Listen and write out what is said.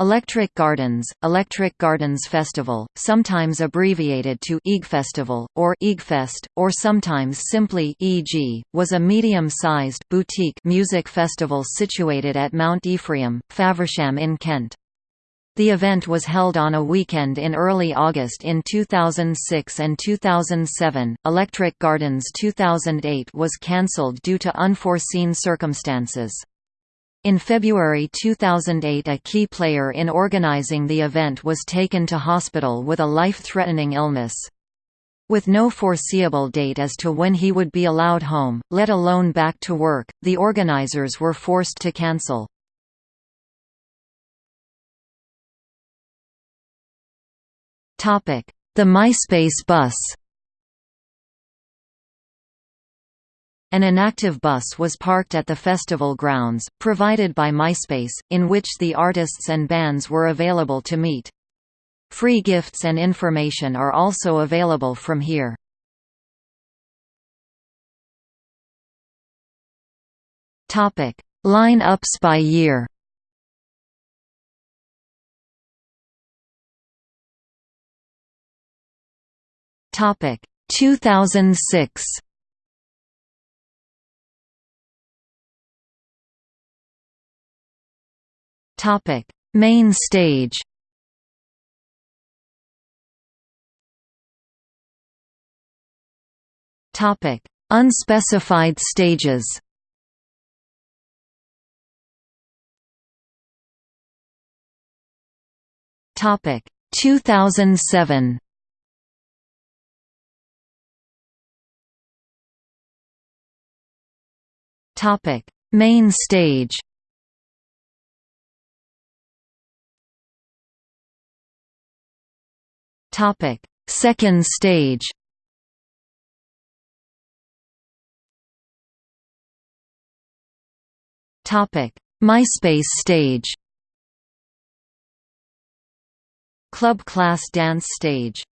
Electric Gardens, Electric Gardens Festival, sometimes abbreviated to EG Festival or EGFest, or sometimes simply EG, was a medium-sized boutique music festival situated at Mount Ephraim, Faversham in Kent. The event was held on a weekend in early August in 2006 and 2007. Electric Gardens 2008 was cancelled due to unforeseen circumstances. In February 2008 a key player in organizing the event was taken to hospital with a life-threatening illness. With no foreseeable date as to when he would be allowed home, let alone back to work, the organizers were forced to cancel. The MySpace bus An inactive bus was parked at the festival grounds, provided by MySpace, in which the artists and bands were available to meet. Free gifts and information are also available from here. Line-ups by year Topic 2006 Topic: Main stage. Topic: Unspecified stages. Topic: 2007. Topic: Main stage. Topic: Second stage. Topic: MySpace stage. Club class dance stage